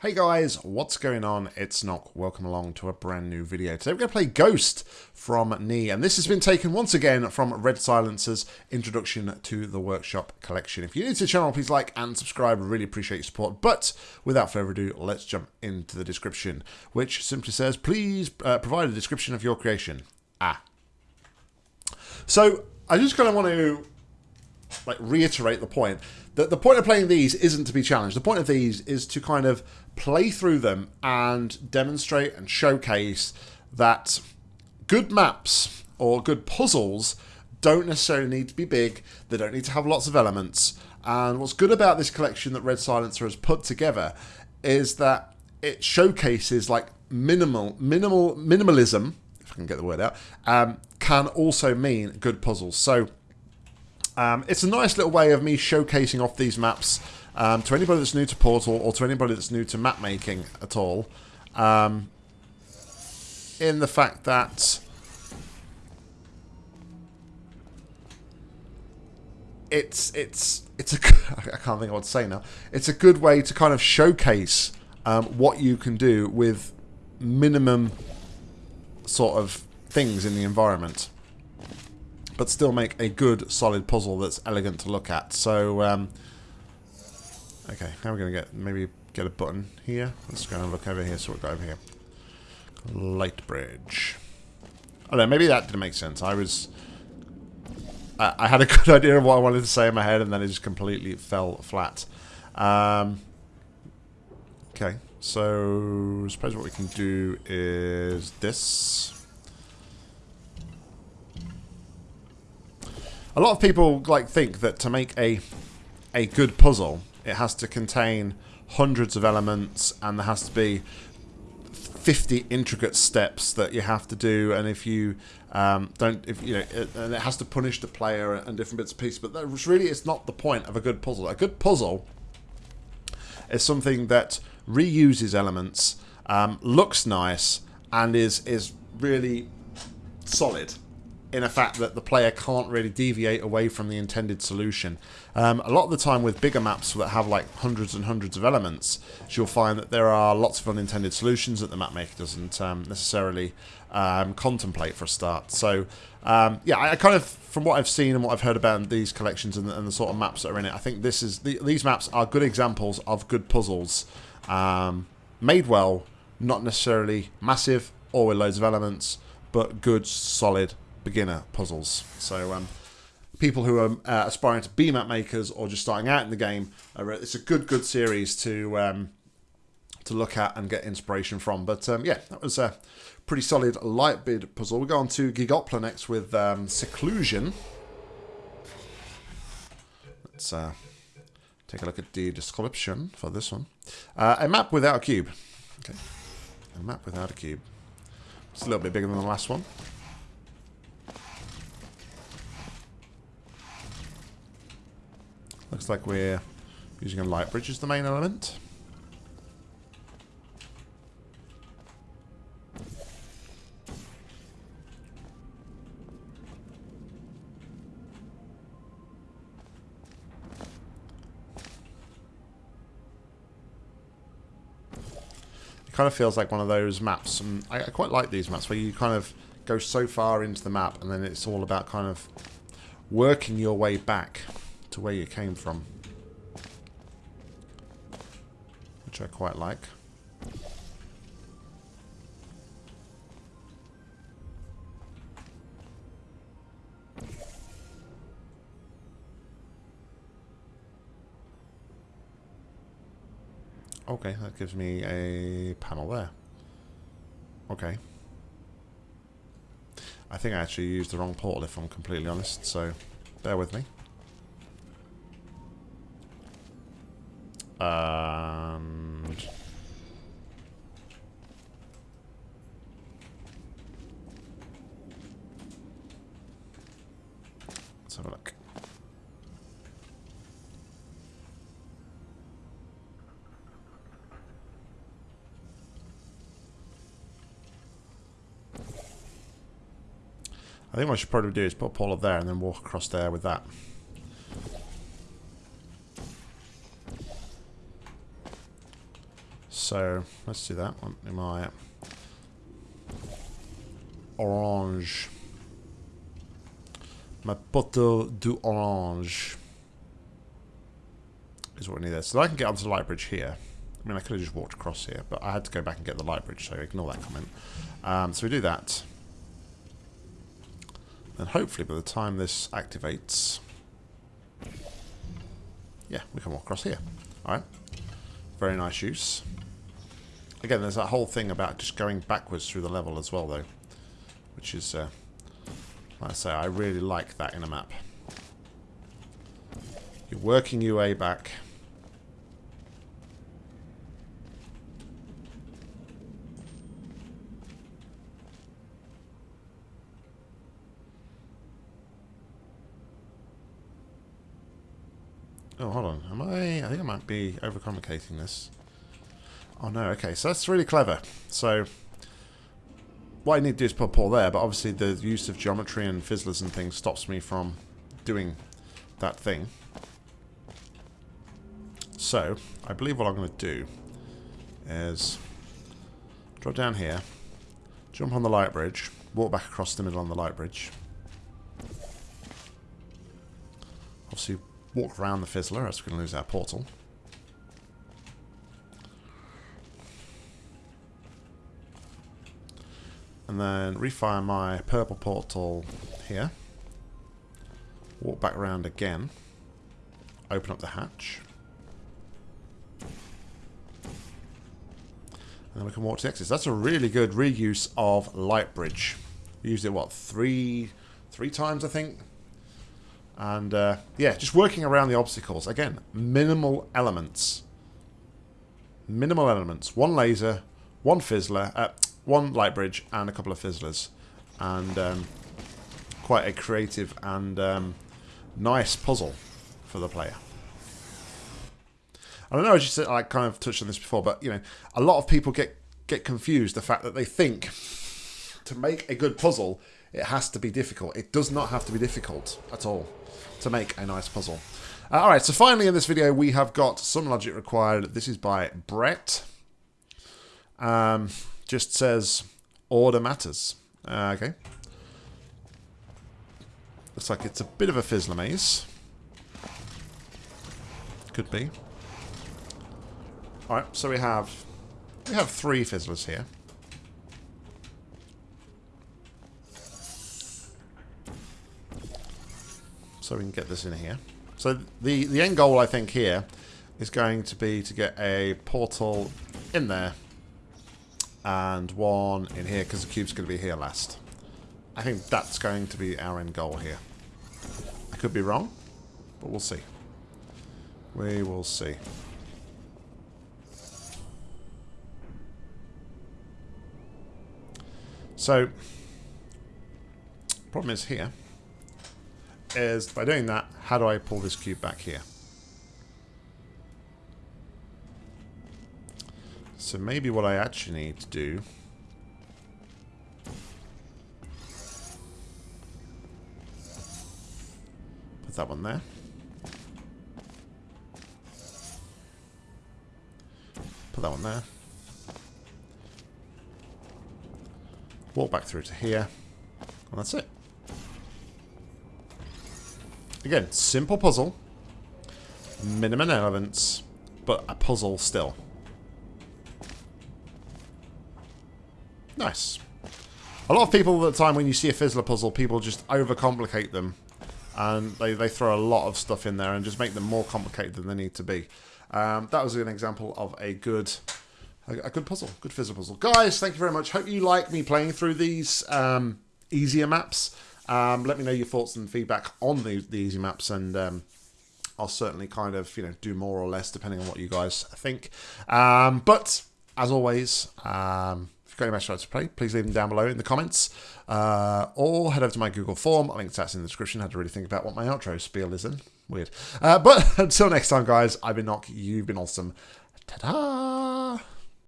Hey guys, what's going on? It's Nock. Welcome along to a brand new video. Today we're going to play Ghost from Nea, and this has been taken once again from Red Silencer's Introduction to the Workshop collection. If you're new to the channel, please like and subscribe. I really appreciate your support. But without further ado, let's jump into the description, which simply says, please uh, provide a description of your creation. Ah. So I just kind of want to like reiterate the point that the point of playing these isn't to be challenged. The point of these is to kind of play through them and demonstrate and showcase that good maps or good puzzles don't necessarily need to be big. They don't need to have lots of elements. And what's good about this collection that Red Silencer has put together is that it showcases like minimal, minimal, minimalism, if I can get the word out, um, can also mean good puzzles. So um, it's a nice little way of me showcasing off these maps um, to anybody that's new to Portal or to anybody that's new to map making at all. Um, in the fact that it's it's it's a I can't think of what to say now. It's a good way to kind of showcase um, what you can do with minimum sort of things in the environment but still make a good, solid puzzle that's elegant to look at. So, um, okay, how are going to get, maybe get a button here? Let's go and look over here, so we've got over here. Light bridge. Don't know, maybe that didn't make sense. I was... I, I had a good idea of what I wanted to say in my head, and then it just completely fell flat. Um, okay, so I suppose what we can do is this. A lot of people like think that to make a a good puzzle, it has to contain hundreds of elements and there has to be 50 intricate steps that you have to do. And if you um, don't if you know it, and it has to punish the player and different bits of pieces. But that really it's not the point of a good puzzle. A good puzzle is something that reuses elements um, looks nice and is is really solid in a fact that the player can't really deviate away from the intended solution. Um, a lot of the time with bigger maps that have like hundreds and hundreds of elements, you'll find that there are lots of unintended solutions that the map maker doesn't um, necessarily um, contemplate for a start. So um, yeah, I, I, kind of, from what I've seen and what I've heard about these collections and the, and the sort of maps that are in it, I think this is the, these maps are good examples of good puzzles um, made well, not necessarily massive or with loads of elements, but good, solid beginner puzzles. So um, people who are uh, aspiring to be map makers or just starting out in the game, it's a good, good series to um, to look at and get inspiration from. But um, yeah, that was a pretty solid light bridge puzzle. We go on to Gigopla next with um, Seclusion. Let's uh, take a look at the description for this one. Uh, a map without a cube. Okay, a map without a cube. It's a little bit bigger than the last one. Looks like we're using a light bridge as the main element. It kind of feels like one of those maps, and I, I quite like these maps, where you kind of go so far into the map, and then it's all about kind of working your way back to where you came from. Which I quite like. Okay, that gives me a panel there. Okay. I think I actually used the wrong portal if I'm completely honest, so bear with me. And... Let's have a look. I think what I should probably do is put portal there and then walk across there with that. So let's do that. Am I orange? My poteau du orange is what we need there. So I can get onto the light bridge here. I mean, I could have just walked across here, but I had to go back and get the light bridge, so ignore that comment. Um, so we do that. And hopefully by the time this activates... Yeah, we can walk across here. Alright. Very nice use. Again, there's that whole thing about just going backwards through the level as well, though. Which is, uh, like I say, I really like that in a map. You're working your way back. Oh, hold on. Am I... I think I might be overcomplicating this. Oh, no. Okay, so that's really clever. So, what I need to do is put a portal there, but obviously the use of geometry and fizzlers and things stops me from doing that thing. So, I believe what I'm going to do is drop down here, jump on the light bridge, walk back across the middle on the light bridge. Obviously, walk around the fizzler as we're going to lose our portal. And then refire my purple portal here. Walk back around again. Open up the hatch. And then we can walk to the exits. That's a really good reuse of Light Bridge. We used it, what, three, three times, I think? And, uh, yeah, just working around the obstacles. Again, minimal elements. Minimal elements. One laser, one fizzler, uh, one light bridge, and a couple of fizzlers. And um, quite a creative and um, nice puzzle for the player. I don't know, you said, I kind of touched on this before, but you know, a lot of people get get confused the fact that they think to make a good puzzle, it has to be difficult. It does not have to be difficult at all to make a nice puzzle. Uh, all right, so finally in this video, we have got some logic required. This is by Brett. Um, just says order matters. Uh, okay. Looks like it's a bit of a fizzler maze. Could be. Alright, so we have we have three fizzlers here. So we can get this in here. So the, the end goal, I think, here is going to be to get a portal in there and one in here because the cube's going to be here last. I think that's going to be our end goal here. I could be wrong, but we'll see. We will see. So, problem is here, is by doing that, how do I pull this cube back here? So maybe what I actually need to do Put that one there. Put that one there. Walk back through to here. And that's it. Again, simple puzzle. Minimum elements, but a puzzle still. Nice. A lot of people at the time when you see a Fizzler puzzle, people just overcomplicate them. And they, they throw a lot of stuff in there and just make them more complicated than they need to be. Um, that was an example of a good a, good puzzle, good Fizzler puzzle. Guys, thank you very much. Hope you like me playing through these um, easier maps. Um, let me know your thoughts and feedback on the, the easy maps, and um, I'll certainly kind of you know do more or less depending on what you guys think. Um, but as always, um, if you've got any match to play, please leave them down below in the comments, uh, or head over to my Google form. Link to that in the description. I had to really think about what my outro spiel is in. Weird. Uh, but until next time, guys, I've been Nock. You've been awesome. Ta-da!